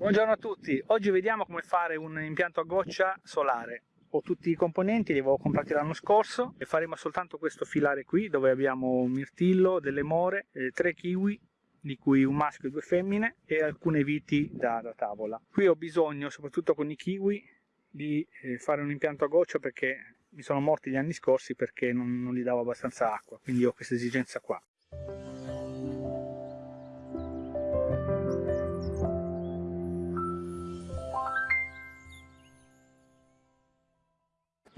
Buongiorno a tutti, oggi vediamo come fare un impianto a goccia solare. Ho tutti i componenti, li avevo comprati l'anno scorso e faremo soltanto questo filare qui dove abbiamo un mirtillo, delle more, eh, tre kiwi di cui un maschio e due femmine e alcune viti da, da tavola. Qui ho bisogno, soprattutto con i kiwi, di eh, fare un impianto a goccia perché mi sono morti gli anni scorsi perché non, non gli davo abbastanza acqua, quindi ho questa esigenza qua.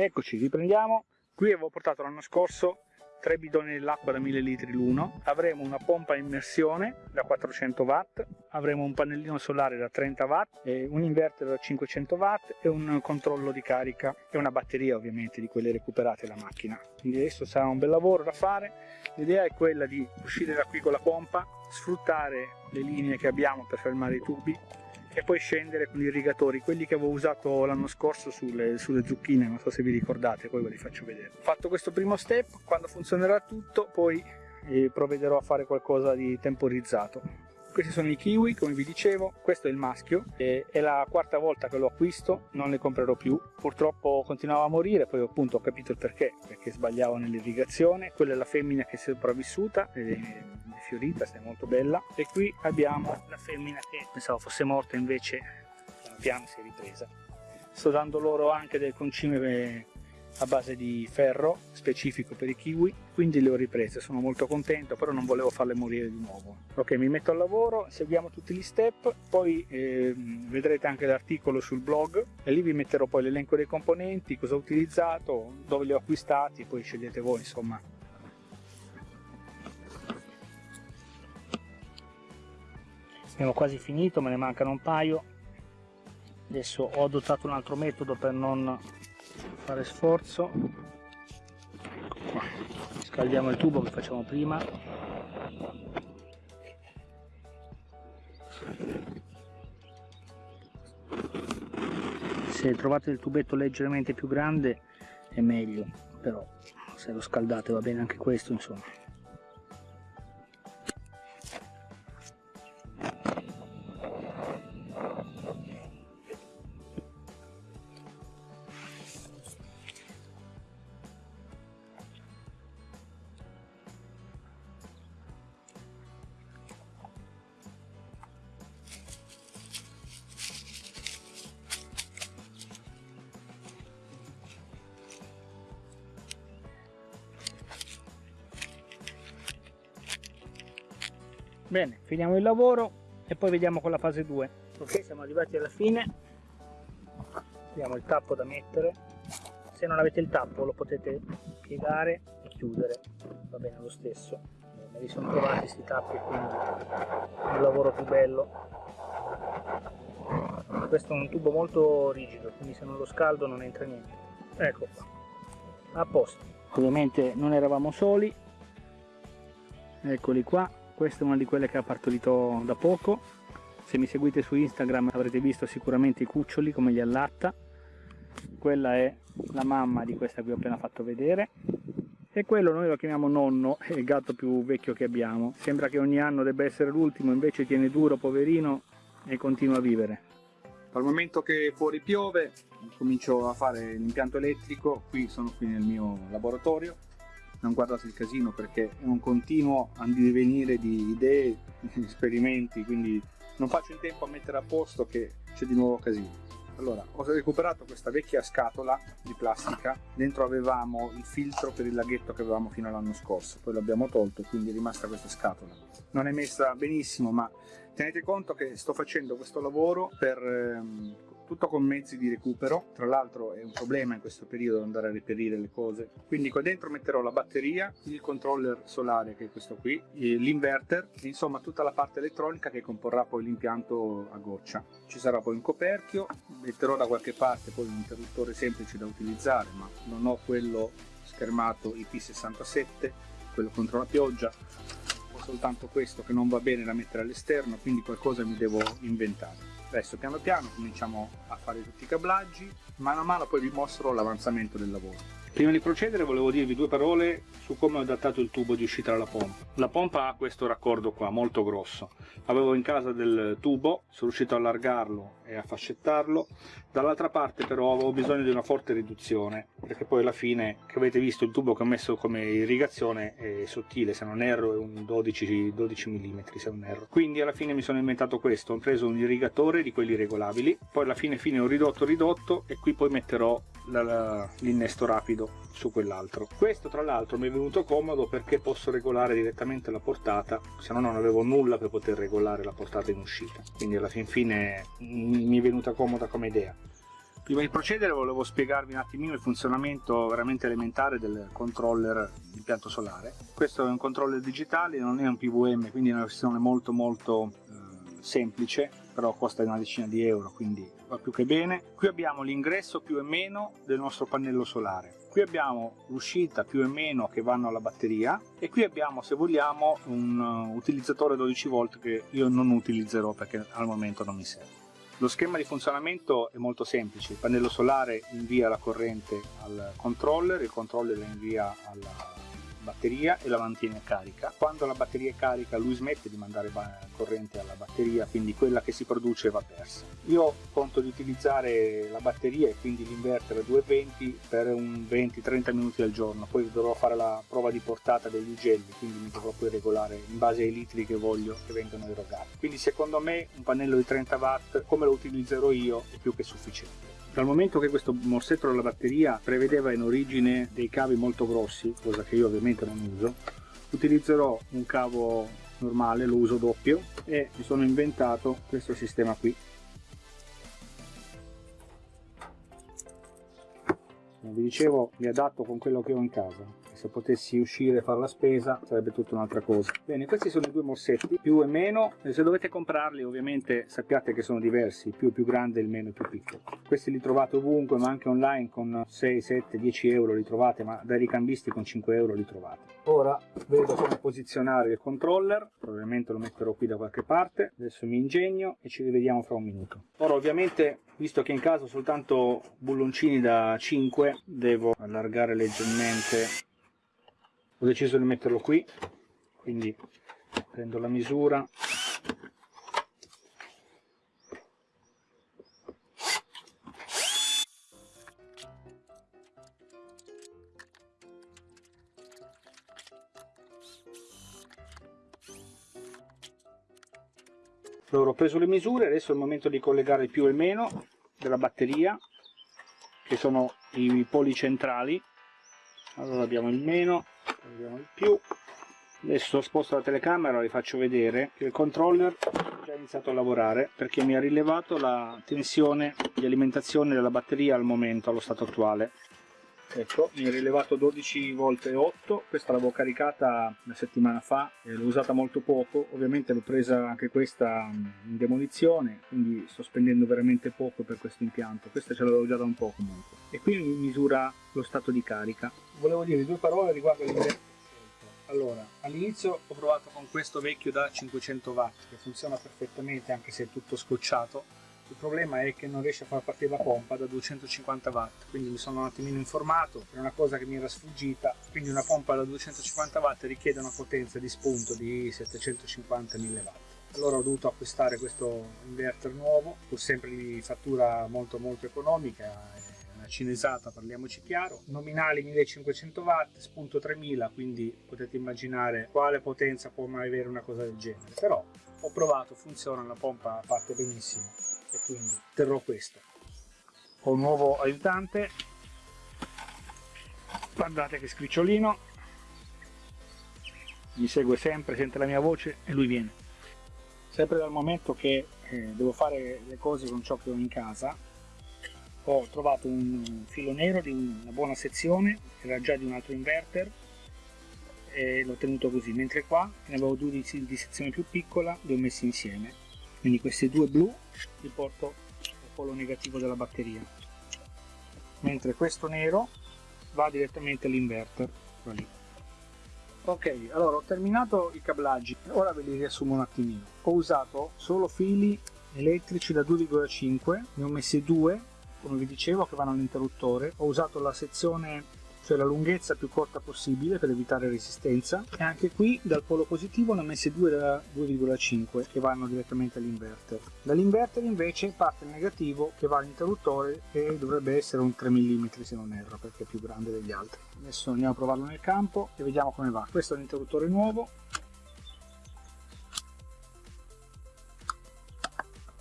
Eccoci, riprendiamo. Qui avevo portato l'anno scorso tre bidoni dell'acqua da 1000 litri l'uno, avremo una pompa a immersione da 400 watt, avremo un pannellino solare da 30 watt, un inverter da 500 watt e un controllo di carica e una batteria ovviamente di quelle recuperate da macchina. Quindi adesso sarà un bel lavoro da fare, l'idea è quella di uscire da qui con la pompa, sfruttare le linee che abbiamo per fermare i tubi e poi scendere con gli irrigatori, quelli che avevo usato l'anno scorso sulle, sulle, zucchine, non so se vi ricordate, poi ve li faccio vedere. Fatto questo primo step, quando funzionerà tutto, poi eh, provvederò a fare qualcosa di temporizzato. Questi sono i kiwi, come vi dicevo, questo è il maschio, è la quarta volta che lo acquisto, non ne comprerò più. Purtroppo continuava a morire, poi appunto ho capito il perché, perché sbagliavo nell'irrigazione. Quella è la femmina che è sopravvissuta, fiorita, è molto bella. E qui abbiamo la femmina che pensavo fosse morta, invece piano piano si è ripresa. Sto dando loro anche del concime a base di ferro specifico per i kiwi quindi le ho riprese sono molto contento però non volevo farle morire di nuovo ok mi metto al lavoro seguiamo tutti gli step poi eh, vedrete anche l'articolo sul blog e lì vi metterò poi l'elenco dei componenti cosa ho utilizzato dove li ho acquistati poi scegliete voi insomma abbiamo quasi finito me ne mancano un paio. Adesso ho adottato un altro metodo per non fare sforzo. Scaldiamo il tubo che facciamo prima. Se trovate il tubetto leggermente più grande è meglio però se lo scaldate va bene anche questo insomma bene finiamo il lavoro e poi vediamo con la fase 2 ok siamo arrivati alla fine. Abbiamo il tappo da mettere. Se non avete il tappo lo potete piegare e chiudere. Va bene lo stesso. Me li sono trovati questi tappi quindi un lavoro più bello. Questo è un tubo molto rigido quindi se non lo scaldo non entra niente. Ecco qua. A posto. Ovviamente non eravamo soli. Eccoli qua questa è una di quelle che ha partorito da poco. Se mi seguite su Instagram avrete visto sicuramente i cuccioli come li allatta. Quella è la mamma di questa che ho appena fatto vedere. E quello noi lo chiamiamo nonno, è il gatto più vecchio che abbiamo. Sembra che ogni anno debba essere l'ultimo invece tiene duro poverino e continua a vivere. Dal momento che fuori piove comincio a fare l'impianto elettrico. Qui sono qui nel mio laboratorio non guardate il casino perché è un continuo divenire di idee, di esperimenti, quindi non faccio in tempo a mettere a posto che c'è di nuovo casino. Allora, ho recuperato questa vecchia scatola di plastica, dentro avevamo il filtro per il laghetto che avevamo fino all'anno scorso, poi l'abbiamo tolto, quindi è rimasta questa scatola. Non è messa benissimo, ma tenete conto che sto facendo questo lavoro per ehm, tutto con mezzi di recupero, tra l'altro è un problema in questo periodo andare a reperire le cose, quindi qua dentro metterò la batteria, il controller solare che è questo qui, l'inverter, insomma tutta la parte elettronica che comporrà poi l'impianto a goccia. Ci sarà poi un coperchio, metterò da qualche parte poi un interruttore semplice da utilizzare, ma non ho quello schermato IP67, quello contro la pioggia, soltanto questo che non va bene da mettere all'esterno, quindi qualcosa mi devo inventare. Adesso piano piano cominciamo a fare tutti i cablaggi, mano a mano poi vi mostro l'avanzamento del lavoro. Prima di procedere volevo dirvi due parole su come ho adattato il tubo di uscita dalla pompa. La pompa ha questo raccordo qua, molto grosso. Avevo in casa del tubo, sono riuscito a allargarlo e a fascettarlo. Dall'altra parte però avevo bisogno di una forte riduzione, perché poi alla fine, che avete visto, il tubo che ho messo come irrigazione è sottile, se non erro è un 12, 12 mm, se non erro. Quindi alla fine mi sono inventato questo, ho preso un irrigatore di quelli regolabili, poi alla fine fine ho ridotto, ridotto e qui poi metterò l'innesto rapido su quell'altro. Questo tra l'altro mi è venuto comodo perché posso regolare direttamente la portata se no non avevo nulla per poter regolare la portata in uscita. Quindi alla fin fine mi è venuta comoda come idea. Prima di procedere volevo spiegarvi un attimino il funzionamento veramente elementare del controller impianto solare. Questo è un controller digitale non è un PVM quindi è una versione molto molto eh, semplice però costa una decina di euro quindi va più che bene. Qui abbiamo l'ingresso più e meno del nostro pannello solare qui abbiamo l'uscita più e meno che vanno alla batteria e qui abbiamo se vogliamo un uh, utilizzatore 12 volt che io non utilizzerò perché al momento non mi serve. Lo schema di funzionamento è molto semplice il pannello solare invia la corrente al controller il controller la invia alla batteria e la mantiene carica. Quando la batteria è carica lui smette di mandare corrente alla batteria, quindi quella che si produce va persa. Io conto di utilizzare la batteria e quindi l'inverter a 220 per un 20-30 minuti al giorno, poi dovrò fare la prova di portata degli ugelli, quindi mi dovrò poi regolare in base ai litri che voglio che vengano erogati. Quindi secondo me un pannello di 30 watt, come lo utilizzerò io, è più che sufficiente. Dal momento che questo morsetto della batteria prevedeva in origine dei cavi molto grossi, cosa che io ovviamente non uso, utilizzerò un cavo normale, lo uso doppio e mi sono inventato questo sistema qui. Come vi dicevo, mi adatto con quello che ho in casa se potessi uscire e fare la spesa sarebbe tutta un'altra cosa. Bene questi sono i due morsetti più e meno. E se dovete comprarli ovviamente sappiate che sono diversi più più grande il meno più piccolo. Questi li trovate ovunque ma anche online con 6 7 10 euro li trovate ma dai ricambisti con 5 euro li trovate. Ora vedo come posizionare il controller probabilmente lo metterò qui da qualche parte. Adesso mi ingegno e ci rivediamo fra un minuto. Ora ovviamente visto che in casa ho soltanto bulloncini da 5 devo allargare leggermente ho deciso di metterlo qui quindi prendo la misura. Allora ho preso le misure adesso è il momento di collegare il più e il meno della batteria che sono i poli centrali allora abbiamo il meno vediamo il più. Adesso sposto la telecamera e vi faccio vedere che il controller ha già iniziato a lavorare perché mi ha rilevato la tensione di alimentazione della batteria al momento allo stato attuale ecco mi ha rilevato 12 volt e 8 questa l'avevo caricata una settimana fa l'ho usata molto poco. Ovviamente l'ho presa anche questa in demolizione quindi sto spendendo veramente poco per questo impianto. Questa ce l'avevo già da un po' comunque. E qui mi misura lo stato di carica. Volevo dire due parole riguardo l'inverter allora all'inizio ho provato con questo vecchio da 500 watt che funziona perfettamente anche se è tutto scocciato il problema è che non riesce a far partire la pompa da 250 watt quindi mi sono un attimino informato è una cosa che mi era sfuggita quindi una pompa da 250 watt richiede una potenza di spunto di 750 1000 watt. Allora ho dovuto acquistare questo inverter nuovo pur sempre di fattura molto molto economica cinesata, parliamoci chiaro, nominali 1500 watt, spunto 3000, quindi potete immaginare quale potenza può mai avere una cosa del genere, però ho provato, funziona, la pompa parte benissimo e quindi terrò questo. Ho un nuovo aiutante, guardate che scricciolino, mi segue sempre, sente la mia voce e lui viene. Sempre dal momento che eh, devo fare le cose con ciò che ho in casa, ho trovato un filo nero di una buona sezione era già di un altro inverter e l'ho tenuto così mentre qua ne avevo due di, di sezione più piccola li ho messi insieme. Quindi questi due blu li porto al polo negativo della batteria. Mentre questo nero va direttamente all'inverter ok allora ho terminato i cablaggi. Ora ve li riassumo un attimino. Ho usato solo fili elettrici da 2,5 ne ho messi due come vi dicevo che vanno all'interruttore. Ho usato la sezione cioè la lunghezza più corta possibile per evitare resistenza. E anche qui dal polo positivo ne ho messi due da 2,5 che vanno direttamente all'inverter. Dall'inverter invece parte il negativo che va all'interruttore e dovrebbe essere un 3 mm se non erro perché è più grande degli altri. Adesso andiamo a provarlo nel campo e vediamo come va. Questo è l'interruttore nuovo.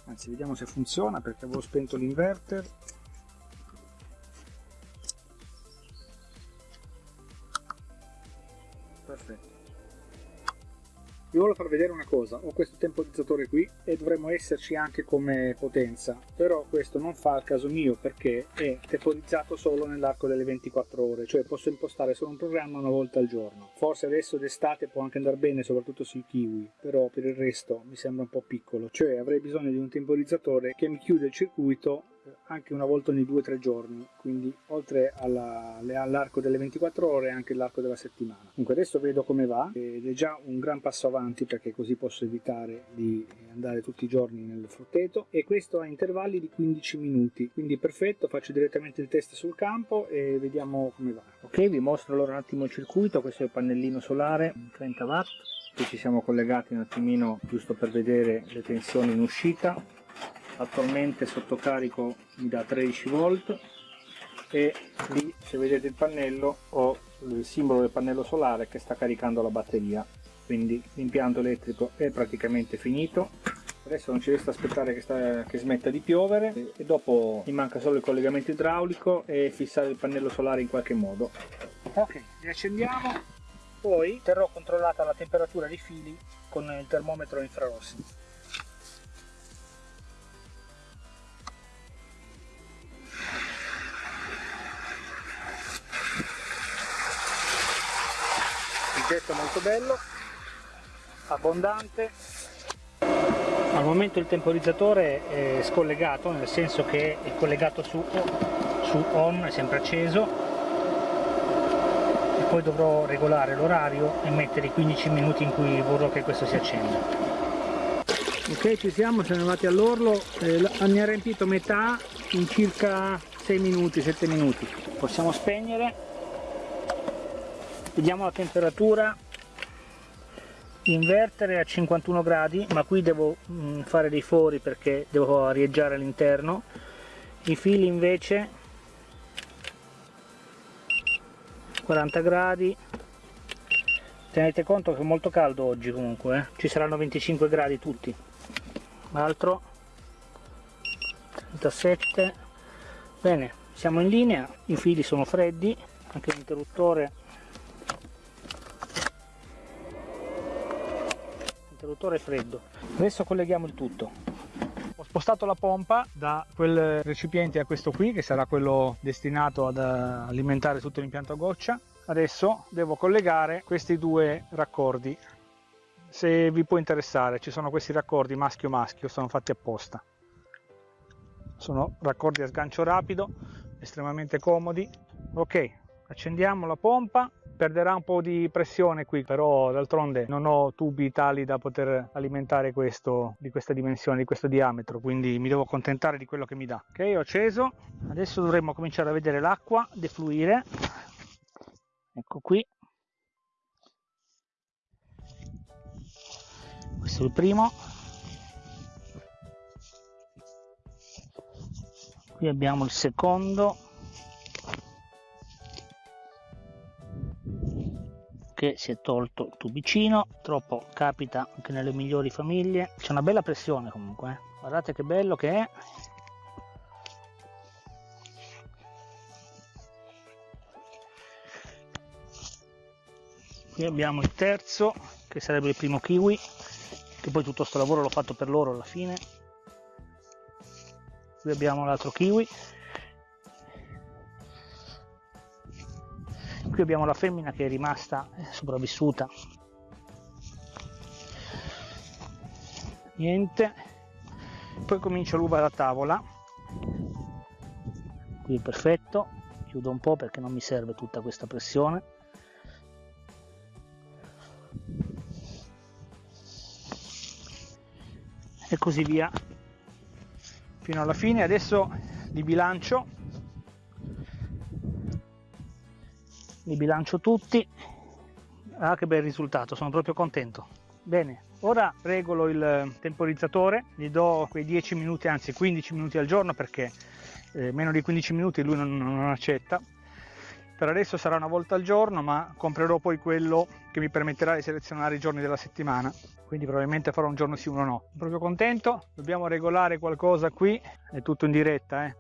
Anzi vediamo se funziona perché avevo spento l'inverter voglio far vedere una cosa ho questo temporizzatore qui e dovremmo esserci anche come potenza però questo non fa al caso mio perché è temporizzato solo nell'arco delle 24 ore cioè posso impostare solo un programma una volta al giorno. Forse adesso d'estate può anche andare bene soprattutto sui kiwi però per il resto mi sembra un po' piccolo cioè avrei bisogno di un temporizzatore che mi chiude il circuito anche una volta ogni 2-3 giorni, quindi oltre all'arco delle 24 ore anche l'arco della settimana. Comunque adesso vedo come va ed è già un gran passo avanti perché così posso evitare di andare tutti i giorni nel frutteto e questo a intervalli di 15 minuti, quindi perfetto, faccio direttamente il test sul campo e vediamo come va. Ok, vi mostro allora un attimo il circuito, questo è il pannellino solare 30 watt, qui ci siamo collegati un attimino giusto per vedere le tensioni in uscita attualmente sotto carico mi dà 13 volt e lì se vedete il pannello ho il simbolo del pannello solare che sta caricando la batteria. Quindi l'impianto elettrico è praticamente finito. Adesso non ci resta aspettare che, sta, che, smetta di piovere e dopo mi manca solo il collegamento idraulico e fissare il pannello solare in qualche modo. Ok riaccendiamo. Poi terrò controllata la temperatura dei fili con il termometro infrarossi bello abbondante. Al momento il temporizzatore è scollegato nel senso che è collegato su, su on è sempre acceso. E poi dovrò regolare l'orario e mettere i 15 minuti in cui vorrò che questo si accenda. Ok ci siamo siamo arrivati all'orlo. Eh, mi ha riempito metà in circa 6 minuti 7 minuti. Possiamo spegnere. Vediamo la temperatura invertere a 51 gradi ma qui devo mm, fare dei fori perché devo arieggiare all'interno. I fili invece 40 gradi. Tenete conto che è molto caldo oggi comunque eh? ci saranno 25 gradi tutti. Altro 37 bene siamo in linea i fili sono freddi anche l'interruttore interruttore freddo. Adesso colleghiamo il tutto. Ho spostato la pompa da quel recipiente a questo qui che sarà quello destinato ad alimentare tutto l'impianto a goccia. Adesso devo collegare questi due raccordi se vi può interessare. Ci sono questi raccordi maschio maschio sono fatti apposta. Sono raccordi a sgancio rapido estremamente comodi. Ok accendiamo la pompa perderà un po' di pressione qui però d'altronde non ho tubi tali da poter alimentare questo di questa dimensione di questo diametro quindi mi devo accontentare di quello che mi dà. Ok ho acceso. Adesso dovremmo cominciare a vedere l'acqua defluire. Ecco qui. Questo è il primo. Qui abbiamo il secondo che si è tolto il tubicino troppo capita anche nelle migliori famiglie. C'è una bella pressione comunque eh. guardate che bello che è. Qui abbiamo il terzo che sarebbe il primo kiwi che poi tutto questo lavoro l'ho fatto per loro alla fine. Qui abbiamo l'altro kiwi qui abbiamo la femmina che è rimasta eh, sopravvissuta. Niente. Poi comincio l'uva da tavola. Qui è perfetto. Chiudo un po' perché non mi serve tutta questa pressione. E così via. Fino alla fine. Adesso li bilancio li bilancio tutti. Ah che bel risultato sono proprio contento. Bene ora regolo il temporizzatore gli do quei 10 minuti anzi 15 minuti al giorno perché eh, meno di 15 minuti lui non, non accetta. Per adesso sarà una volta al giorno ma comprerò poi quello che mi permetterà di selezionare i giorni della settimana. Quindi probabilmente farò un giorno sì uno no. Sono proprio contento dobbiamo regolare qualcosa qui. È tutto in diretta eh?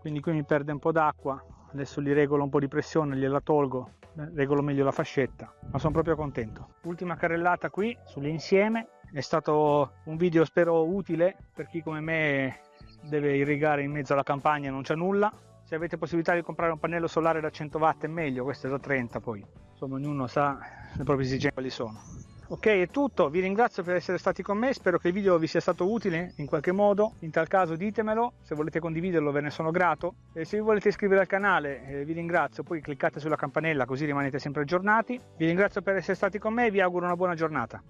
quindi qui mi perde un po' d'acqua adesso gli regolo un po' di pressione gliela tolgo regolo meglio la fascetta ma sono proprio contento. Ultima carrellata qui sull'insieme è stato un video spero utile per chi come me deve irrigare in mezzo alla campagna e non c'è nulla. Se avete possibilità di comprare un pannello solare da 100 watt è meglio questo è da 30 poi. Insomma ognuno sa le proprie esigenze quali sono ok è tutto. Vi ringrazio per essere stati con me. Spero che il video vi sia stato utile in qualche modo. In tal caso ditemelo. Se volete condividerlo ve ne sono grato. E se vi volete iscrivere al canale eh, vi ringrazio. Poi cliccate sulla campanella così rimanete sempre aggiornati. Vi ringrazio per essere stati con me e vi auguro una buona giornata